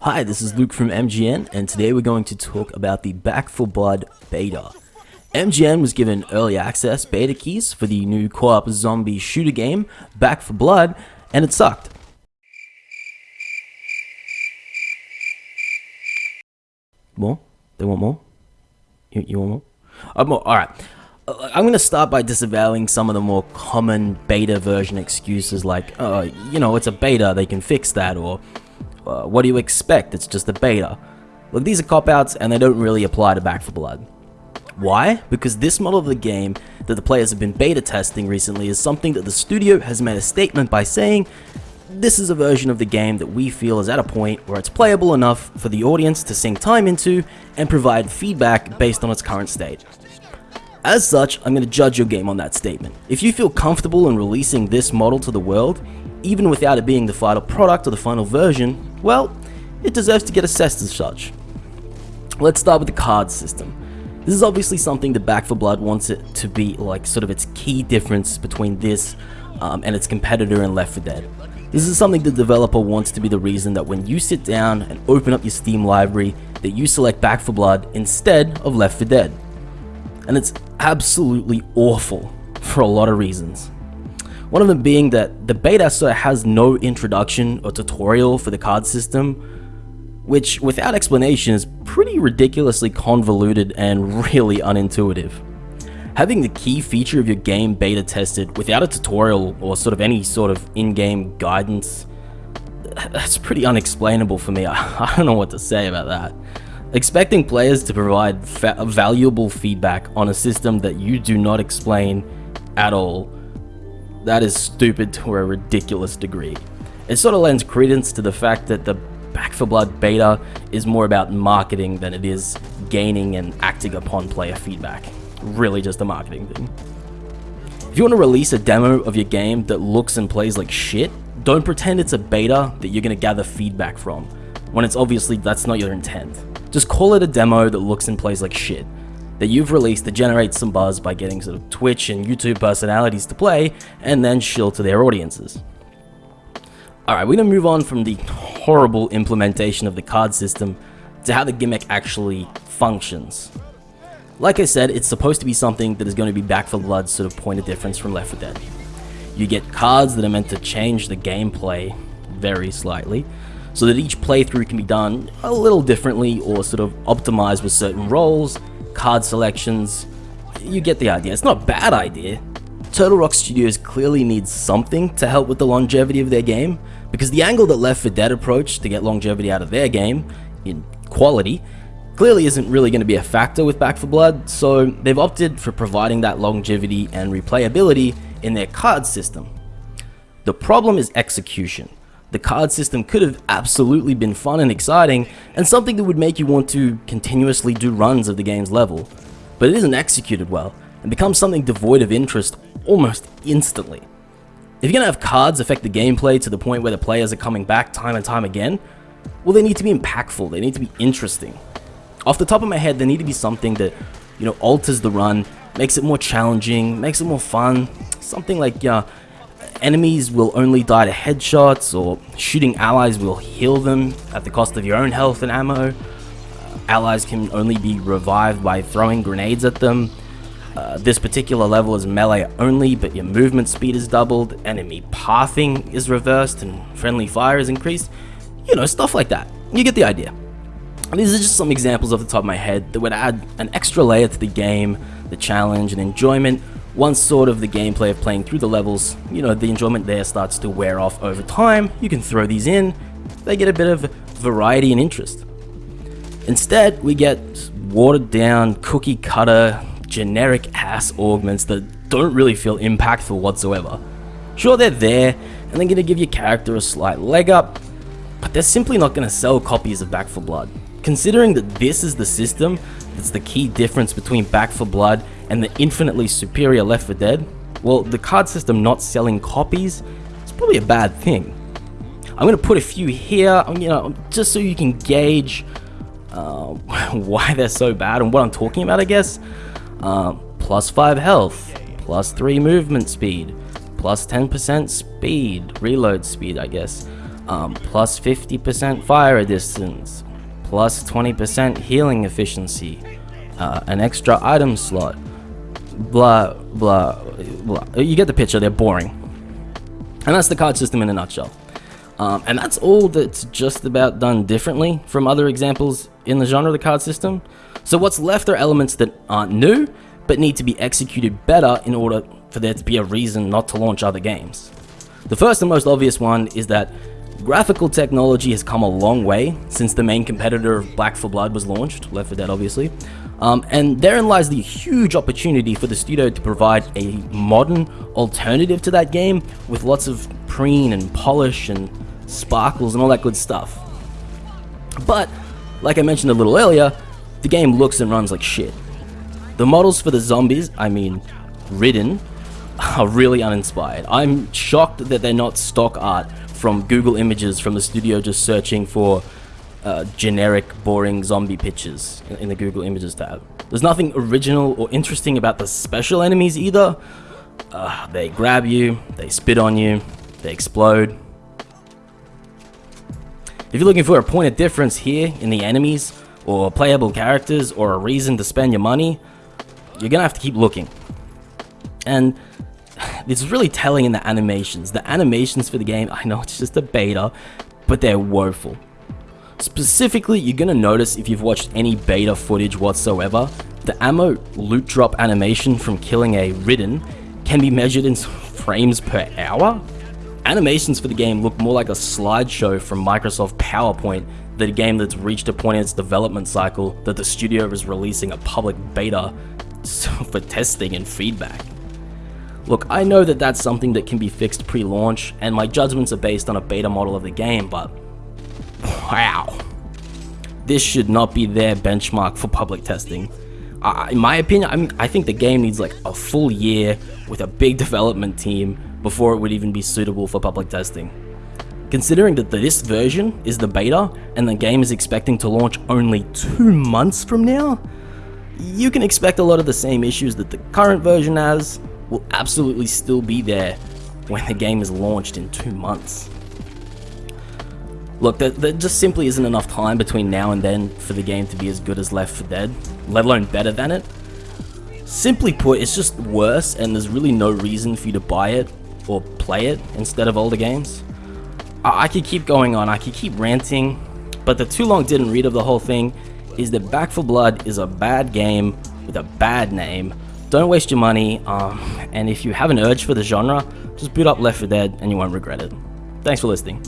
Hi, this is Luke from MGN, and today we're going to talk about the Back 4 Blood beta. MGN was given early access beta keys for the new co-op zombie shooter game, Back 4 Blood, and it sucked. More? They want more? You, you want more? Uh, more? Alright. Uh, I'm going to start by disavowing some of the more common beta version excuses like, uh, you know, it's a beta, they can fix that, or uh, what do you expect? It's just a beta. Look, these are cop-outs and they don't really apply to Back 4 Blood. Why? Because this model of the game that the players have been beta testing recently is something that the studio has made a statement by saying this is a version of the game that we feel is at a point where it's playable enough for the audience to sink time into and provide feedback based on its current state. As such, I'm going to judge your game on that statement. If you feel comfortable in releasing this model to the world, even without it being the final product or the final version, well, it deserves to get assessed as such. Let's start with the card system. This is obviously something that Back 4 Blood wants it to be like sort of its key difference between this um, and its competitor in Left 4 Dead. This is something the developer wants to be the reason that when you sit down and open up your Steam library that you select Back 4 Blood instead of Left 4 Dead. And it's absolutely awful for a lot of reasons. One of them being that the beta sort of has no introduction or tutorial for the card system, which without explanation is pretty ridiculously convoluted and really unintuitive. Having the key feature of your game beta tested without a tutorial or sort of any sort of in-game guidance, that's pretty unexplainable for me. I, don't know what to say about that. Expecting players to provide valuable feedback on a system that you do not explain at all that is stupid to a ridiculous degree. It sort of lends credence to the fact that the Back 4 Blood beta is more about marketing than it is gaining and acting upon player feedback. Really just a marketing thing. If you want to release a demo of your game that looks and plays like shit, don't pretend it's a beta that you're going to gather feedback from, when it's obviously that's not your intent. Just call it a demo that looks and plays like shit, that you've released to generate some buzz by getting sort of Twitch and YouTube personalities to play and then shill to their audiences. Alright, we're going to move on from the horrible implementation of the card system to how the gimmick actually functions. Like I said, it's supposed to be something that is going to be Back 4 Blood's sort of point of difference from Left 4 Dead. You get cards that are meant to change the gameplay very slightly, so that each playthrough can be done a little differently or sort of optimized with certain roles card selections. You get the idea. It's not a bad idea. Turtle Rock Studios clearly needs something to help with the longevity of their game, because the angle that Left 4 Dead approached to get longevity out of their game, in quality, clearly isn't really going to be a factor with Back 4 Blood, so they've opted for providing that longevity and replayability in their card system. The problem is execution. The card system could have absolutely been fun and exciting, and something that would make you want to continuously do runs of the game's level, but it isn't executed well, and becomes something devoid of interest almost instantly. If you're going to have cards affect the gameplay to the point where the players are coming back time and time again, well they need to be impactful, they need to be interesting. Off the top of my head, there need to be something that, you know, alters the run, makes it more challenging, makes it more fun, something like, yeah, enemies will only die to headshots, or shooting allies will heal them at the cost of your own health and ammo. Uh, allies can only be revived by throwing grenades at them. Uh, this particular level is melee only, but your movement speed is doubled, enemy pathing is reversed, and friendly fire is increased. You know, stuff like that. You get the idea. these are just some examples off the top of my head that would add an extra layer to the game, the challenge, and enjoyment once sort of the gameplay of playing through the levels, you know, the enjoyment there starts to wear off over time, you can throw these in, they get a bit of variety and interest. Instead, we get watered down, cookie cutter, generic ass augments that don't really feel impactful whatsoever. Sure, they're there, and they're going to give your character a slight leg up, but they're simply not going to sell copies of Back 4 Blood. Considering that this is the system that's the key difference between Back 4 Blood and the infinitely superior Left 4 Dead, well, the card system not selling copies is probably a bad thing. I'm going to put a few here, you know, just so you can gauge uh, why they're so bad and what I'm talking about, I guess. Uh, plus 5 health, plus 3 movement speed, plus 10% speed, reload speed, I guess, um, plus 50% fire distance, plus 20% healing efficiency, uh, an extra item slot, blah, blah, blah. You get the picture, they're boring. And that's the card system in a nutshell. Um, and that's all that's just about done differently from other examples in the genre of the card system. So what's left are elements that aren't new, but need to be executed better in order for there to be a reason not to launch other games. The first and most obvious one is that graphical technology has come a long way since the main competitor of Back 4 Blood was launched, Left 4 Dead obviously, um, and therein lies the huge opportunity for the studio to provide a modern alternative to that game with lots of preen and polish and sparkles and all that good stuff. But, like I mentioned a little earlier, the game looks and runs like shit. The models for the zombies, I mean, Ridden, are really uninspired. I'm shocked that they're not stock art from Google Images from the studio just searching for uh, generic, boring zombie pictures in the Google Images tab. There's nothing original or interesting about the special enemies either. Uh, they grab you, they spit on you, they explode. If you're looking for a point of difference here in the enemies, or playable characters, or a reason to spend your money, you're gonna have to keep looking. And it's really telling in the animations. The animations for the game, I know it's just a beta, but they're woeful. Specifically, you're gonna notice if you've watched any beta footage whatsoever, the ammo loot drop animation from killing a Ridden can be measured in frames per hour. Animations for the game look more like a slideshow from Microsoft PowerPoint than a game that's reached a point in its development cycle that the studio is releasing a public beta for testing and feedback. Look, I know that that's something that can be fixed pre-launch, and my judgments are based on a beta model of the game, but wow. This should not be their benchmark for public testing. Uh, in my opinion, I mean, I think the game needs like a full year with a big development team before it would even be suitable for public testing. Considering that this version is the beta and the game is expecting to launch only two months from now, you can expect a lot of the same issues that the current version has will absolutely still be there when the game is launched in two months. Look, there, there, just simply isn't enough time between now and then for the game to be as good as Left 4 Dead, let alone better than it. Simply put, it's just worse and there's really no reason for you to buy it or play it instead of older games. I, I could keep going on, I could keep ranting, but the too long didn't read of the whole thing is that Back 4 Blood is a bad game with a bad name. Don't waste your money, um, and if you have an urge for the genre, just boot up Left 4 Dead and you won't regret it. Thanks for listening.